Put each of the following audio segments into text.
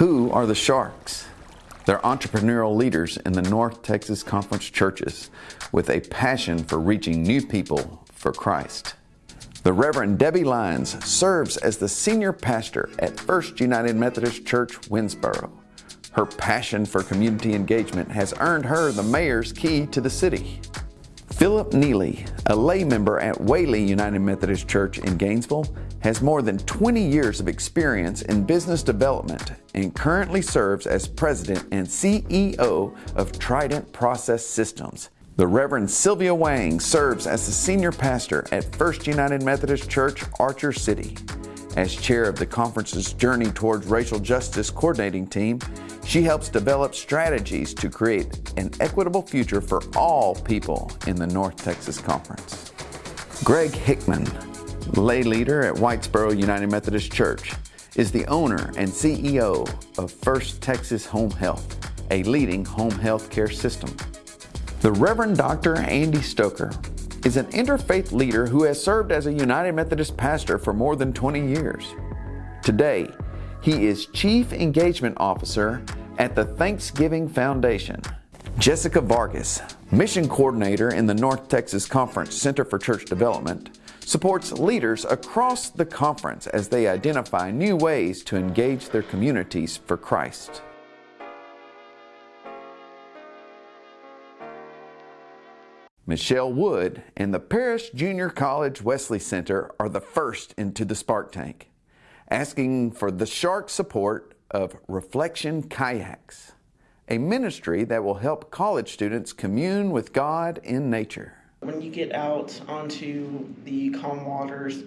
Who are the Sharks? They're entrepreneurial leaders in the North Texas Conference churches with a passion for reaching new people for Christ. The Reverend Debbie Lyons serves as the senior pastor at First United Methodist Church, Winnsboro. Her passion for community engagement has earned her the mayor's key to the city. Philip Neely, a lay member at Whaley United Methodist Church in Gainesville, has more than 20 years of experience in business development and currently serves as president and CEO of Trident Process Systems. The Reverend Sylvia Wang serves as the senior pastor at First United Methodist Church, Archer City. As chair of the conference's Journey Towards Racial Justice coordinating team, she helps develop strategies to create an equitable future for all people in the North Texas Conference. Greg Hickman, lay leader at Whitesboro United Methodist Church, is the owner and CEO of First Texas Home Health, a leading home health care system. The Reverend Dr. Andy Stoker is an interfaith leader who has served as a United Methodist pastor for more than 20 years. Today, he is Chief Engagement Officer at the Thanksgiving Foundation. Jessica Vargas, Mission Coordinator in the North Texas Conference Center for Church Development, supports leaders across the conference as they identify new ways to engage their communities for Christ. Michelle Wood and the Paris Junior College Wesley Center are the first into the Spark Tank, asking for the shark support of Reflection Kayaks, a ministry that will help college students commune with God in nature. When you get out onto the calm waters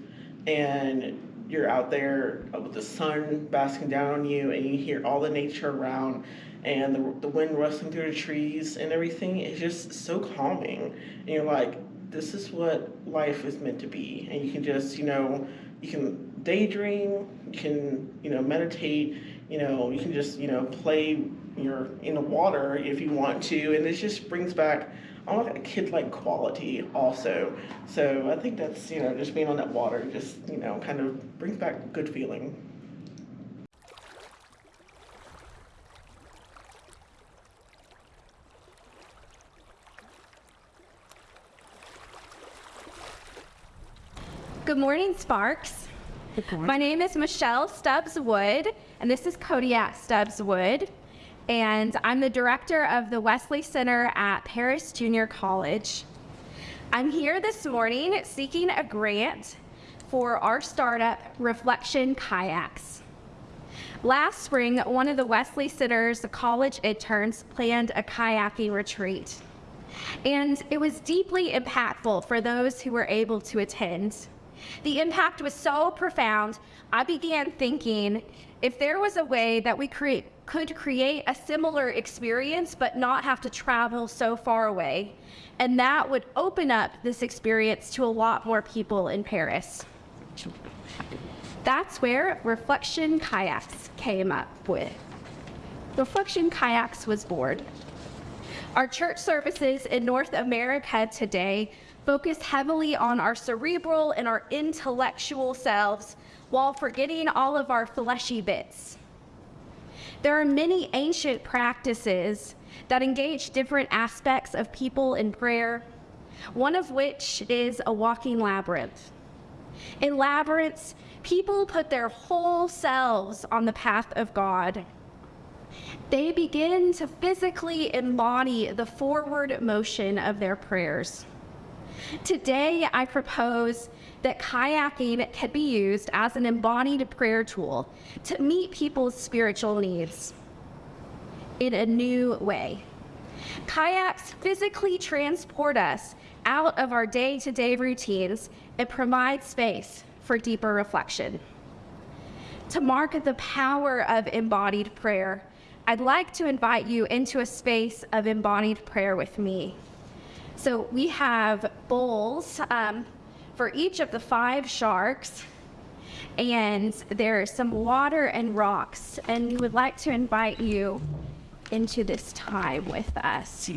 and you're out there with the sun basking down on you and you hear all the nature around and the, the wind rustling through the trees and everything it's just so calming. And you're like this is what life is meant to be. And you can just you know you can daydream you can you know meditate you know you can just you know play you're in the water if you want to. And it just brings back almost like a kid-like quality also so i think that's you know just being on that water just you know kind of brings back good feeling Good morning, Sparks. Good morning. My name is Michelle Stubbs Wood, and this is Kodiak Stubbs Wood. And I'm the director of the Wesley Center at Paris Junior College. I'm here this morning seeking a grant for our startup, Reflection Kayaks. Last spring, one of the Wesley Center's college interns planned a kayaking retreat. And it was deeply impactful for those who were able to attend. The impact was so profound, I began thinking if there was a way that we create, could create a similar experience but not have to travel so far away, and that would open up this experience to a lot more people in Paris. That's where Reflection Kayaks came up with. Reflection Kayaks was born. Our church services in North America today focus heavily on our cerebral and our intellectual selves while forgetting all of our fleshy bits. There are many ancient practices that engage different aspects of people in prayer, one of which is a walking labyrinth. In labyrinths, people put their whole selves on the path of God. They begin to physically embody the forward motion of their prayers. Today, I propose that kayaking can be used as an embodied prayer tool to meet people's spiritual needs in a new way. Kayaks physically transport us out of our day to day routines and provide space for deeper reflection. To mark the power of embodied prayer, I'd like to invite you into a space of embodied prayer with me. So we have bowls um, for each of the five sharks, and there's some water and rocks, and we would like to invite you into this time with us.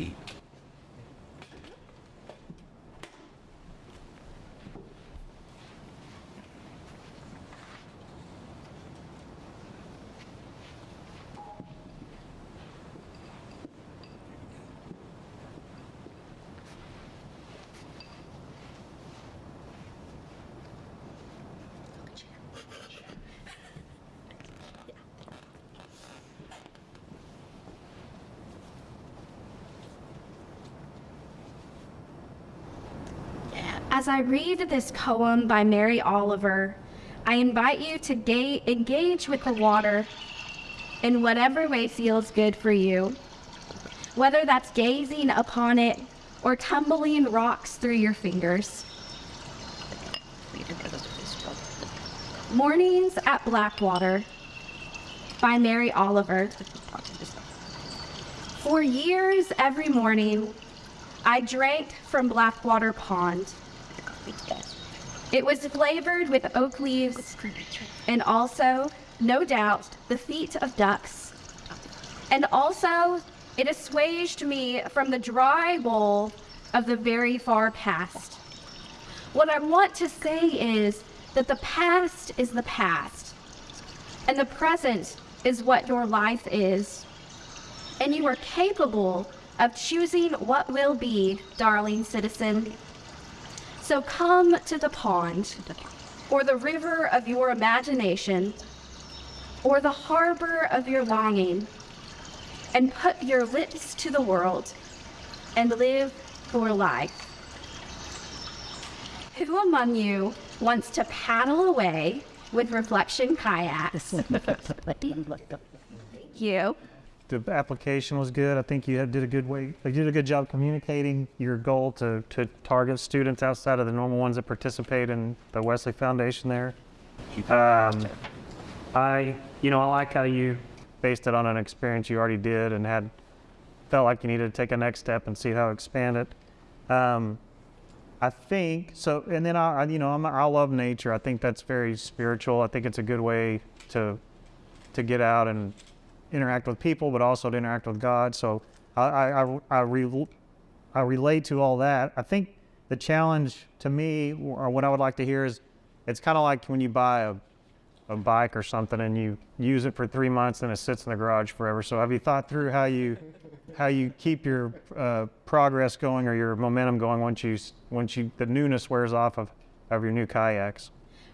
As I read this poem by Mary Oliver, I invite you to ga- engage with the water in whatever way feels good for you, whether that's gazing upon it or tumbling rocks through your fingers. Mornings at Blackwater by Mary Oliver. For years, every morning, I drank from Blackwater Pond. It was flavored with oak leaves and also, no doubt, the feet of ducks. And also, it assuaged me from the dry bowl of the very far past. What I want to say is that the past is the past, and the present is what your life is. And you are capable of choosing what will be, darling citizen. So come to the pond, or the river of your imagination, or the harbor of your longing, and put your lips to the world and live for life. Who among you wants to paddle away with reflection kayaks? Thank you. The application was good. I think you did a good way, you did a good job communicating your goal to, to target students outside of the normal ones that participate in the Wesley Foundation there. Um, I, you know, I like how you based it on an experience you already did and had felt like you needed to take a next step and see how to expand it. Um, I think so, and then I, I you know, I'm, I love nature. I think that's very spiritual. I think it's a good way to to get out and interact with people, but also to interact with God. So I, I, I, re, I relate to all that. I think the challenge to me, or what I would like to hear is, it's kind of like when you buy a, a bike or something and you use it for three months and it sits in the garage forever. So have you thought through how you, how you keep your uh, progress going or your momentum going once you, once you, the newness wears off of, of your new kayaks?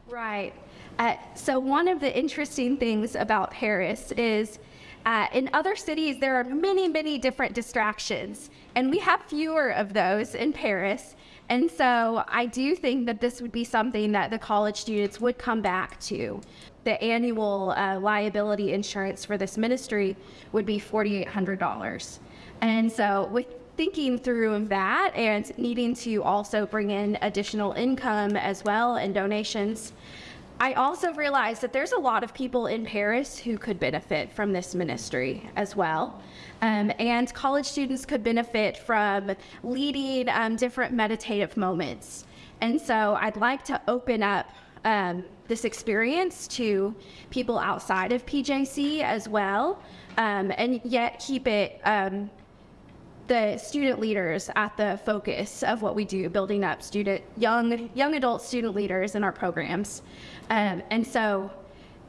Right. Uh, so, one of the interesting things about Paris is uh, in other cities, there are many, many different distractions, and we have fewer of those in Paris. And so, I do think that this would be something that the college students would come back to. The annual uh, liability insurance for this ministry would be $4,800. And so, with thinking through that and needing to also bring in additional income as well and donations, I also realized that there's a lot of people in Paris who could benefit from this ministry as well. Um, and college students could benefit from leading um, different meditative moments. And so I'd like to open up um, this experience to people outside of PJC as well, um, and yet keep it um, the student leaders at the focus of what we do, building up student young young adult student leaders in our programs. Um, and so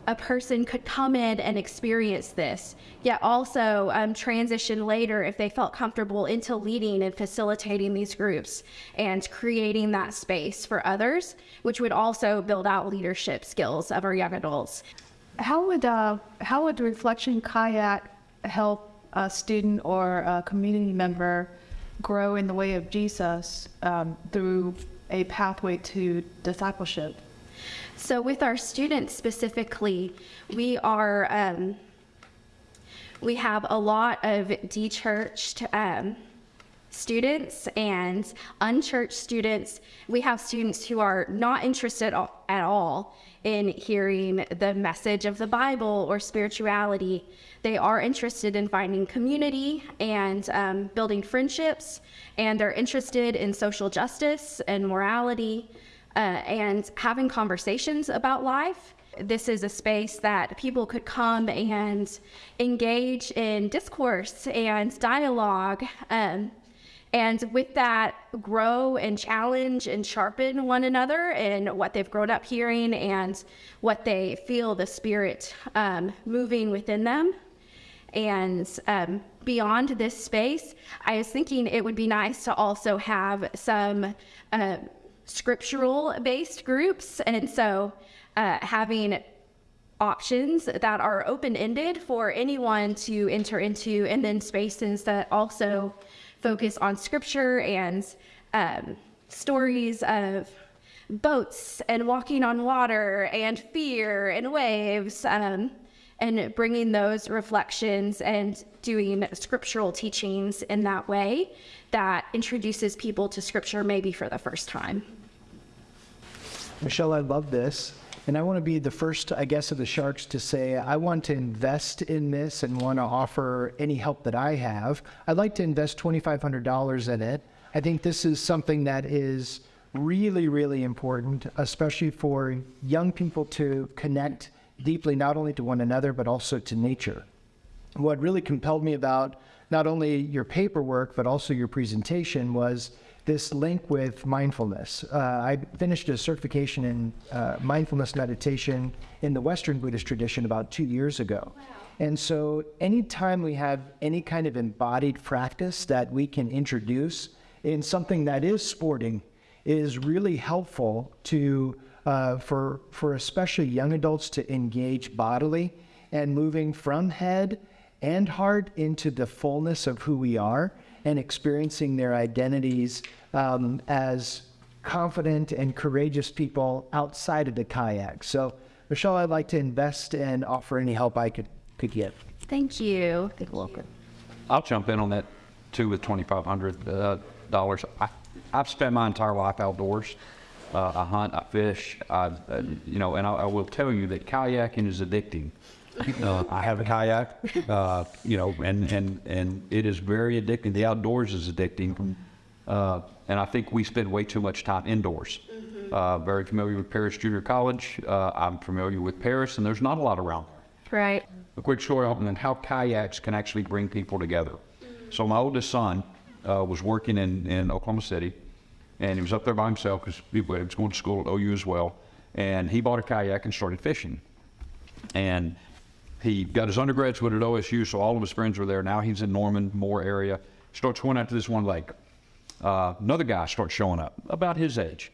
a person could come in and experience this, yet also um, transition later if they felt comfortable into leading and facilitating these groups and creating that space for others, which would also build out leadership skills of our young adults. How would uh, how would Reflection Kayak help a student or a community member grow in the way of Jesus um, through a pathway to discipleship? So, with our students specifically, we are um, we have a lot of dechurched um, students and unchurched students. We have students who are not interested at all in hearing the message of the Bible or spirituality. They are interested in finding community and um, building friendships, and they're interested in social justice and morality uh, and having conversations about life. This is a space that people could come and engage in discourse and dialogue. Um, and with that, grow and challenge and sharpen one another in what they've grown up hearing and what they feel the Spirit um, moving within them. And um, beyond this space, I was thinking it would be nice to also have some uh, scriptural based groups. And so uh, having options that are open ended for anyone to enter into, and then spaces that also focus on scripture and um, stories of boats and walking on water and fear and waves um, and bringing those reflections and doing scriptural teachings in that way that introduces people to scripture maybe for the first time. Michelle, I love this. And I want to be the first, I guess, of the sharks to say, I want to invest in this and want to offer any help that I have. I'd like to invest $2,500 in it. I think this is something that is really, really important, especially for young people to connect deeply not only to one another, but also to nature. What really compelled me about not only your paperwork, but also your presentation was this link with mindfulness. Uh, I finished a certification in uh, mindfulness meditation in the Western Buddhist tradition about two years ago. And so, anytime we have any kind of embodied practice that we can introduce in something that is sporting, is really helpful to uh, for for especially young adults to engage bodily and moving from head and heart into the fullness of who we are and experiencing their identities um, as confident and courageous people outside of the kayak. So, Michelle, I'd like to invest and offer any help I could, could get. Thank you. You're welcome. I'll jump in on that too with $2,500. Uh. I, I've spent my entire life outdoors. Uh, I hunt, I fish, I, uh, you know, and I, I will tell you that kayaking is addicting. Uh, I have a kayak, uh, you know, and, and, and it is very addicting. The outdoors is addicting. Uh, and I think we spend way too much time indoors. Uh, very familiar with Paris Junior College. Uh, I'm familiar with Paris, and there's not a lot around. Right. A quick story on how kayaks can actually bring people together. So my oldest son uh, was working in, in Oklahoma City, and he was up there by himself because he was going to school at OU as well. And he bought a kayak and started fishing. And he got his undergraduate at OSU, so all of his friends were there. Now he's in Norman, Moore area. Starts going out to this one lake. Uh, another guy starts showing up, about his age.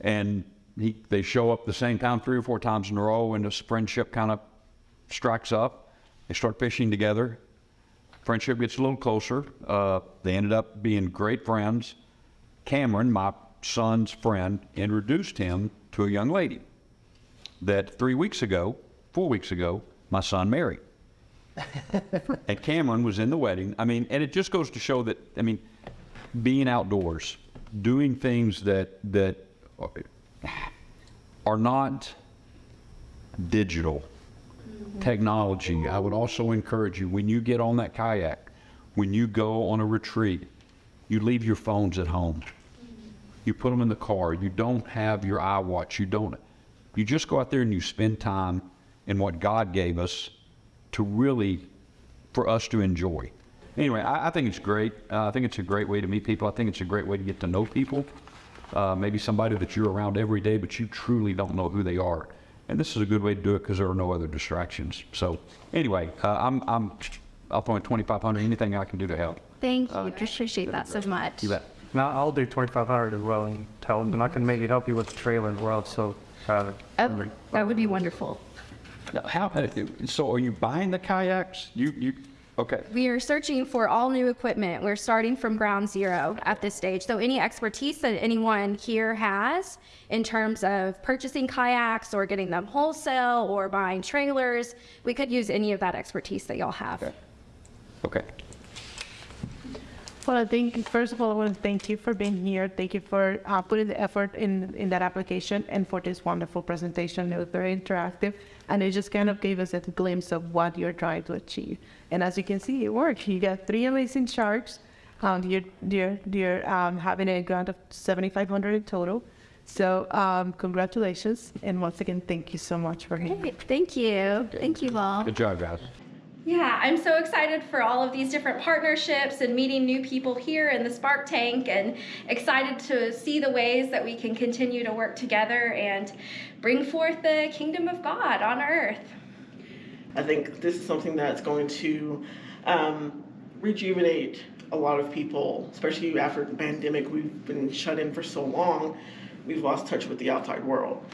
And he, they show up the same time three or four times in a row, and this friendship kind of strikes up. They start fishing together. Friendship gets a little closer. Uh, they ended up being great friends. Cameron, my son's friend, introduced him to a young lady that three weeks ago, four weeks ago, my son married. and Cameron was in the wedding. I mean, and it just goes to show that, I mean, being outdoors, doing things that, that are not digital mm-hmm. technology. I would also encourage you when you get on that kayak, when you go on a retreat, you leave your phones at home. You put them in the car. You don't have your iWatch. You don't. You just go out there and you spend time in what God gave us to really, for us to enjoy. Anyway, I, I think it's great. Uh, I think it's a great way to meet people. I think it's a great way to get to know people. Uh, maybe somebody that you're around every day, but you truly don't know who they are. And this is a good way to do it because there are no other distractions. So anyway, uh, I'm, I'm, I'll throw in 2,500, anything I can do to help. Thank you. I Appreciate that so much. You bet. Now, I'll do 2,500 as well and tell them, and I can maybe help you with the trailer as well, so. uh, Oh, that would be wonderful. Now, How, so are you buying the kayaks? You, you, okay. We are searching for all new equipment. We're starting from ground zero at this stage. So any expertise that anyone here has in terms of purchasing kayaks or getting them wholesale or buying trailers, we could use any of that expertise that y'all have. Okay. Okay. Well, I think first of all, I want to thank you for being here. Thank you for uh, putting the effort in in that application and for this wonderful presentation. It was very interactive, and it just kind of gave us a glimpse of what you're trying to achieve. And as you can see, it worked. You got three amazing sharks. Um, you're you're, you're um, having a grant of 7,500 in total. So um, congratulations, and once again, thank you so much for being here. Great. Thank you. Thank you all. Good job, guys. Yeah, I'm so excited for all of these different partnerships and meeting new people here in the Spark Tank and excited to see the ways that we can continue to work together and bring forth the kingdom of God on earth. I think this is something that's going to um, rejuvenate a lot of people, especially after the pandemic. We've been shut in for so long, we've lost touch with the outside world.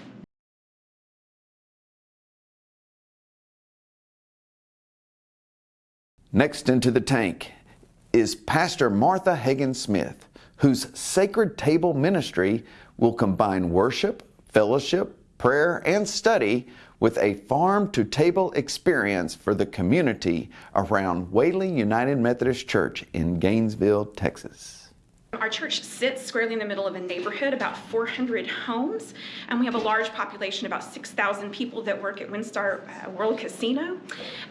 Next into the tank is Pastor Martha Hagen Smith, whose sacred table ministry will combine worship, fellowship, prayer, and study with a farm to table experience for the community around Whaley United Methodist Church in Gainesville, Texas. Our church sits squarely in the middle of a neighborhood, about 400 homes, and we have a large population, about 6,000 people that work at WinStar uh, World Casino.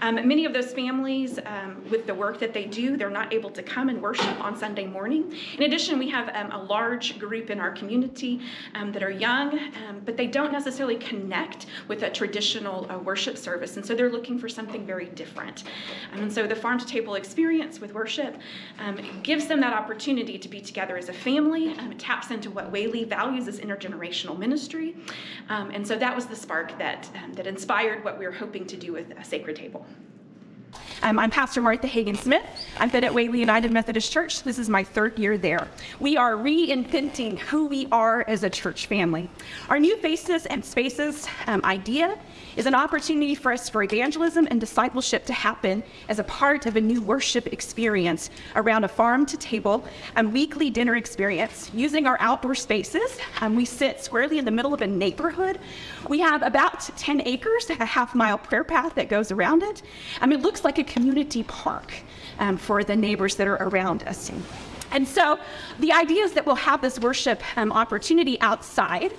Um, many of those families, um, with the work that they do, they're not able to come and worship on Sunday morning. In addition, we have um, a large group in our community um, that are young, um, but they don't necessarily connect with a traditional uh, worship service, and so they're looking for something very different. Um, and so the farm to table experience with worship gives them that opportunity to be together as a family. Um, it taps into what Whaley values as intergenerational ministry. Um, and so that was the spark that, um, that inspired what we were hoping to do with a sacred table. Um, I'm Pastor Martha Hagen Smith. I'm fed at Whaley United Methodist Church. This is my third year there. We are reinventing who we are as a church family. Our new faces and spaces um, idea is an opportunity for us for evangelism and discipleship to happen as a part of a new worship experience around a farm to table and weekly dinner experience using our outdoor spaces. Um, we sit squarely in the middle of a neighborhood. We have about 10 acres, a half mile prayer path that goes around it. Mean, it looks like a community park um, for the neighbors that are around us. And so the idea is that we'll have this worship um, opportunity outside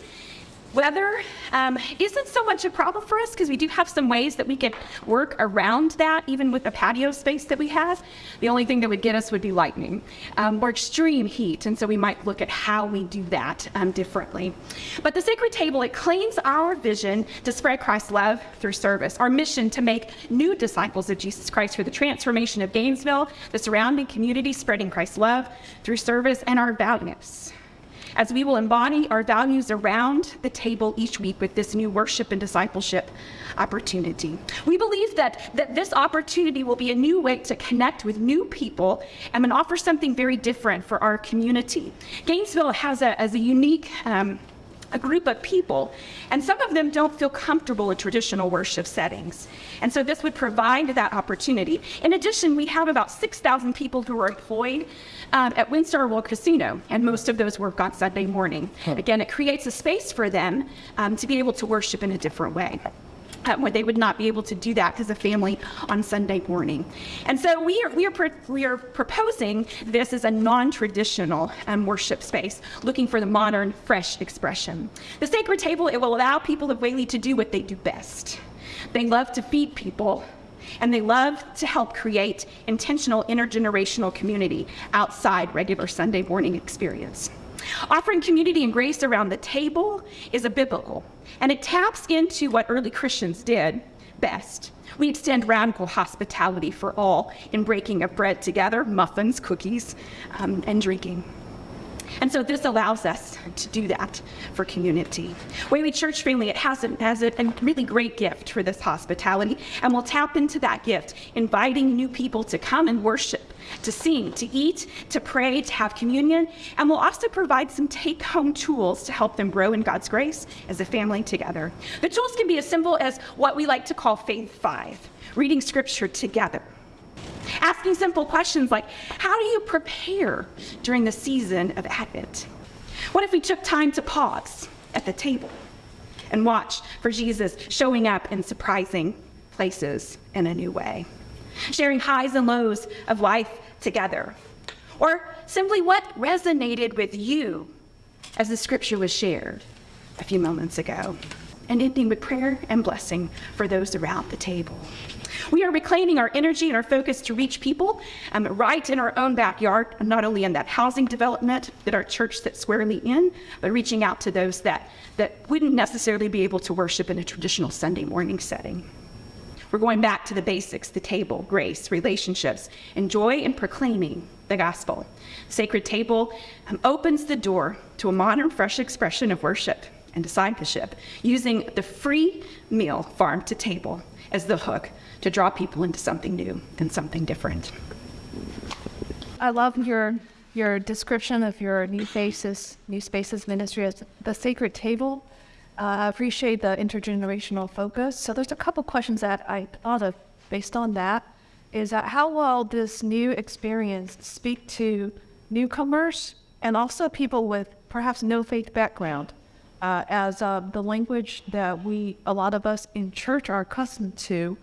Weather um, isn't so much a problem for us because we do have some ways that we can work around that, even with the patio space that we have. The only thing that would get us would be lightning um, or extreme heat, and so we might look at how we do that um, differently. But the sacred table, it claims our vision to spread Christ's love through service, our mission to make new disciples of Jesus Christ for the transformation of Gainesville, the surrounding community, spreading Christ's love through service, and our values as we will embody our values around the table each week with this new worship and discipleship opportunity. We believe that, that this opportunity will be a new way to connect with new people and offer something very different for our community. Gainesville has a, as a unique um, a group of people, and some of them don't feel comfortable in traditional worship settings. And so this would provide that opportunity. In addition, we have about 6,000 people who are employed um, at WinStar World Casino, and most of those work on Sunday morning. Again, it creates a space for them um, to be able to worship in a different way uh, where they would not be able to do that as a family on Sunday morning. And so we are, we are, we are proposing this as a non-traditional um, worship space, looking for the modern, fresh expression. The sacred table, it will allow people of Whaley to do what they do best. They love to feed people, and they love to help create intentional intergenerational community outside regular Sunday morning experience. Offering community and grace around the table is a biblical, and it taps into what early Christians did best. We extend radical hospitality for all in breaking of bread together, muffins, cookies, um, and drinking. And so this allows us to do that for community. Whaley Church Family, it has, a, has a, a really great gift for this hospitality, and we'll tap into that gift, inviting new people to come and worship, to sing, to eat, to pray, to have communion, and we'll also provide some take-home tools to help them grow in God's grace as a family together. The tools can be as simple as what we like to call Faith Five, reading scripture together Asking simple questions like, how do you prepare during the season of Advent? What if we took time to pause at the table and watch for Jesus showing up in surprising places in a new way? Sharing highs and lows of life together. Or simply what resonated with you as the scripture was shared a few moments ago. And ending with prayer and blessing for those around the table. We are reclaiming our energy and our focus to reach people um, right in our own backyard, not only in that housing development that our church sits squarely in, but reaching out to those that, that wouldn't necessarily be able to worship in a traditional Sunday morning setting. We're going back to the basics the table, grace, relationships, and joy in proclaiming the gospel. Sacred Table um, opens the door to a modern, fresh expression of worship and discipleship using the free meal farm to table as the hook to draw people into something new and something different. I love your your description of your New Faces, New Spaces ministry as the sacred table. Uh, I appreciate the intergenerational focus. So there's a couple questions that I thought of based on that. Is that how will this new experience speak to newcomers and also people with perhaps no faith background, uh, as uh, the language that we, a lot of us in church are accustomed to,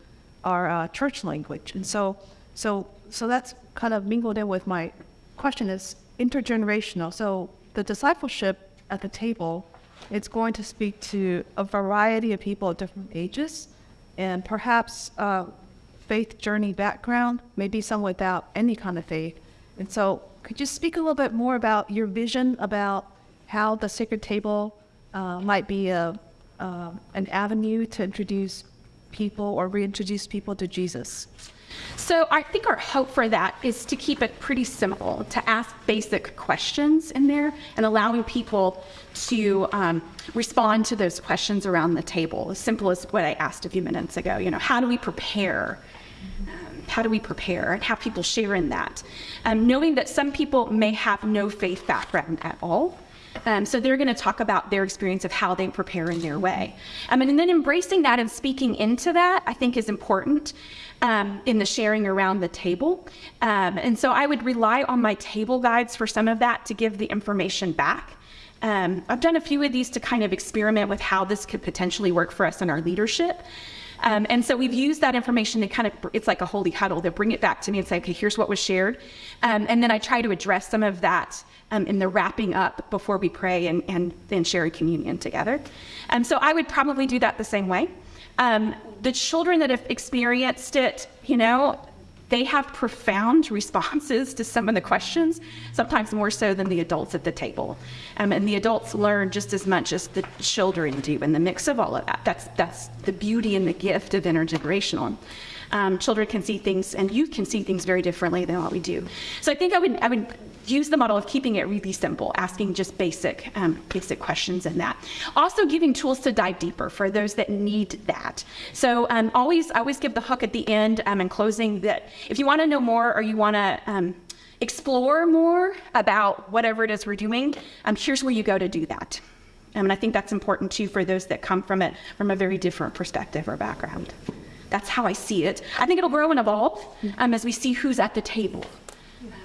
our uh, church language. And so, so, so that's kind of mingled in with my question is intergenerational. So the discipleship at the table, it's going to speak to a variety of people at different ages, and perhaps faith journey background, maybe some without any kind of faith. And so, could you speak a little bit more about your vision about how the sacred table uh, might be a, uh, an avenue to introduce people or reintroduce people to Jesus? So I think our hope for that is to keep it pretty simple, to ask basic questions in there and allowing people to um, respond to those questions around the table. As simple as what I asked a few minutes ago. You know, how do we prepare? Um, how do we prepare and have people share in that? Um, knowing that some people may have no faith background at all. Um, so they're going to talk about their experience of how they prepare in their way. Um, and then embracing that and speaking into that, I think, is important um, in the sharing around the table. Um, and so I would rely on my table guides for some of that to give the information back. Um, I've done a few of these to kind of experiment with how this could potentially work for us in our leadership. Um, and so we've used that information to kind of, it's like a holy huddle, to bring it back to me and say, okay, here's what was shared. Um, and then I try to address some of that um, in the wrapping up before we pray and, and then share communion together. Um, so I would probably do that the same way. Um, the children that have experienced it, you know, they have profound responses to some of the questions, sometimes more so than the adults at the table. Um, and the adults learn just as much as the children do in the mix of all of that. That's, that's the beauty and the gift of intergenerational. Um, children can see things and youth can see things very differently than what we do. So I think I would, I would use the model of keeping it really simple, asking just basic, um, basic questions in that. Also giving tools to dive deeper for those that need that. So um, always, always give the hook at the end um, and closing that if you want to know more or you want to um, explore more about whatever it is we're doing, um, here's where you go to do that. Um, and I think that's important too for those that come from it from a very different perspective or background. That's how I see it. I think it'll grow and evolve um, as we see who's at the table.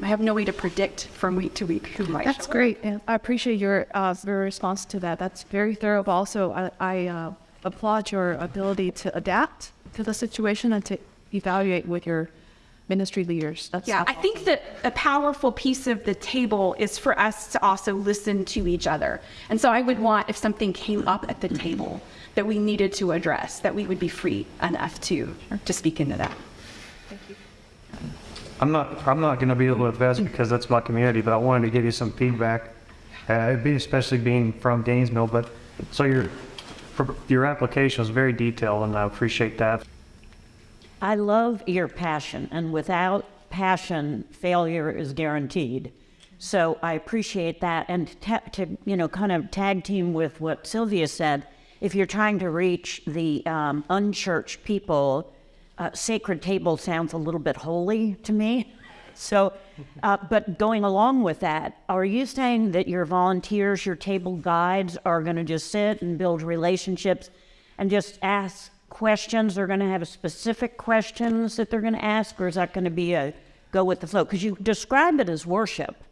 I have no way to predict from week to week who might. That's great. I appreciate your uh, your response to that. That's very thorough. But also, I, I uh, applaud your ability to adapt to the situation and to evaluate with your ministry leaders. That's Yeah, I think that a powerful piece of the table is for us to also listen to each other. And so I would want, if something came up at the table that we needed to address, that we would be free enough to, to speak into that. I'm not, I'm not going to be able to invest because that's my community, but I wanted to give you some feedback. Uh, it'd be especially being from Gainesville, but so your, for- your application was very detailed and I appreciate that. I love your passion, and without passion, failure is guaranteed. So I appreciate that, and to you know, kind of tag team with what Sylvia said. If you're trying to reach the um, unchurched people, uh, sacred table sounds a little bit holy to me. So, uh, but going along with that, are you saying that your volunteers, your table guides, are going to just sit and build relationships and just ask questions? They're going to have specific questions that they're going to ask, or is that going to be a go with the flow? Because you describe it as worship,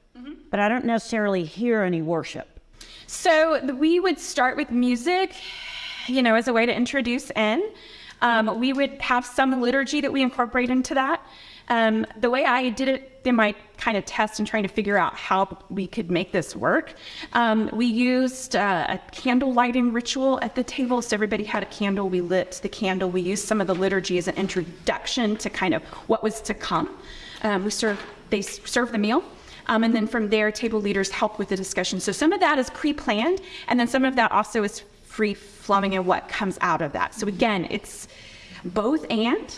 but I don't necessarily hear any worship. So we would start with music, you know, as a way to introduce in. Um, we would have some liturgy that we incorporate into that. Um, the way I did it in my kind of test and trying to figure out how we could make this work, um, we used uh, a candle lighting ritual at the table. So everybody had a candle. We lit the candle. We used some of the liturgy as an introduction to kind of what was to come. Um, we served, they s- served the meal. Um, and then from there, table leaders help with the discussion. So some of that is pre-planned, and then some of that also is free flowing and what comes out of that. So again, it's both and,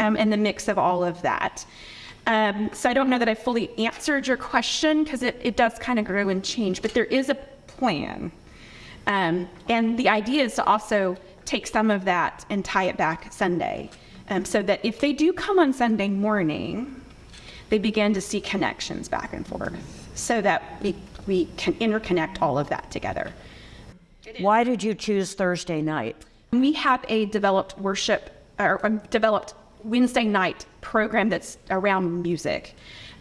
um, and the mix of all of that. Um, so I don't know that I fully answered your question because it, it does kind of grow and change, but there is a plan. Um, and the idea is to also take some of that and tie it back Sunday. Um, so that if they do come on Sunday morning, they begin to see connections back and forth so that we, we can interconnect all of that together. Why did you choose Thursday night? We have a developed worship or um, developed Wednesday night program that's around music.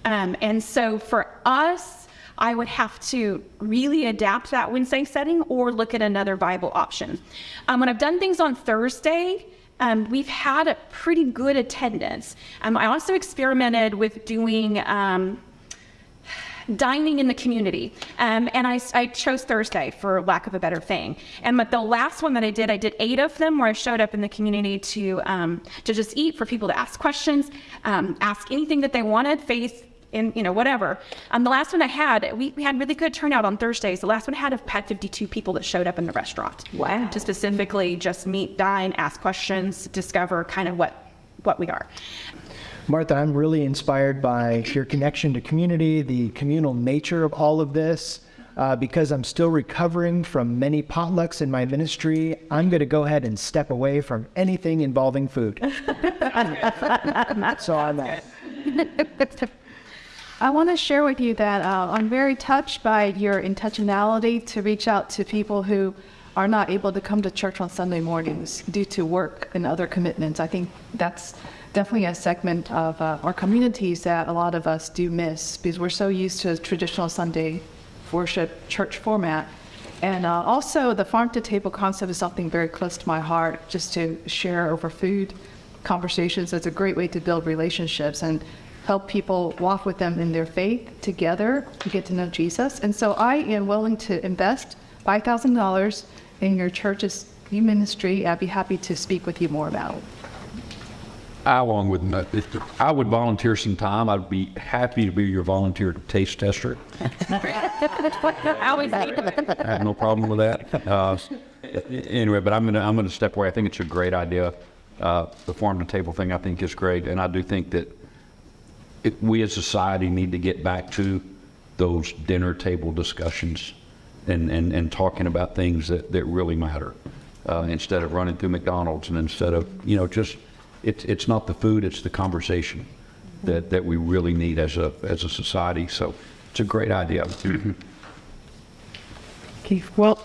Um, and so for us, I would have to really adapt that Wednesday setting or look at another viable option. Um, when I've done things on Thursday, um, we've had a pretty good attendance. Um, I also experimented with doing um, dining in the community. Um, and I, I, chose Thursday for lack of a better thing. And but the last one that I did, I did eight of them where I showed up in the community to, um, to just eat, for people to ask questions, um, ask anything that they wanted, faith, in you know whatever. Um, the last one I had, we, we had really good turnout on Thursdays. The last one I had had 52 people that showed up in the restaurant. Wow. To specifically just meet, dine, ask questions, discover kind of what what we are. Martha, I'm really inspired by your connection to community, the communal nature of all of this. Uh, because I'm still recovering from many potlucks in my ministry, I'm going to go ahead and step away from anything involving food. so I'm. I want to share with you that uh, I'm very touched by your intentionality to reach out to people who are not able to come to church on Sunday mornings due to work and other commitments. I think that's definitely a segment of uh, our communities that a lot of us do miss because we're so used to traditional Sunday worship church format. And uh, also, the farm to table concept is something very close to my heart, just to share over food conversations. It's a great way to build relationships and help people walk with them in their faith together to get to know Jesus. And so I am willing to invest $5,000 in your church's new ministry. I'd be happy to speak with you more about it. I, along with, if I would volunteer some time. I'd be happy to be your volunteer taste tester. I always I have no problem with that. Uh, anyway, but I'm gonna I'm gonna step away. I think it's a great idea. Uh, the farm to table thing I think is great, and I do think that it, we as society need to get back to those dinner table discussions and, and, and talking about things that, that really matter uh, instead of running through McDonald's and instead of, you know, just, it's, it's not the food, it's the conversation that, that we really need as a, as a society. So it's a great idea. Keith, well,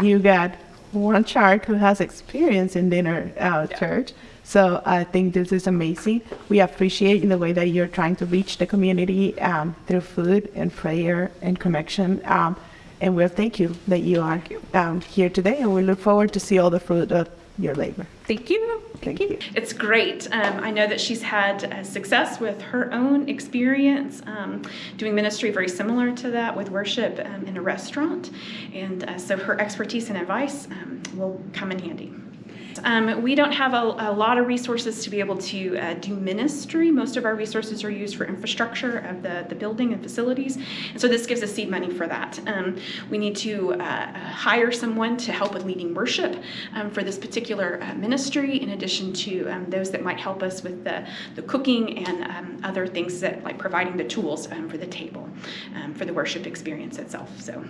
you got one child who has experience in dinner uh, church. So I think this is amazing. We appreciate in the way that you're trying to reach the community um, through food and prayer and connection. Um, and we'll thank you that you are um, here today, and we look forward to see all the fruit of your labor. Thank you. Thank you. It's great. Um, I know that she's had uh, success with her own experience um, doing ministry very similar to that with worship um, in a restaurant. And uh, so her expertise and advice um, will come in handy. Um, we don't have a, a, lot of resources to be able to uh, do ministry. Most of our resources are used for infrastructure of the, the building and facilities. And so this gives us seed money for that. Um, we need to uh, hire someone to help with leading worship um, for this particular uh, ministry, in addition to um, those that might help us with the, the cooking and um, other things that like providing the tools um, for the table, for the worship experience itself. So.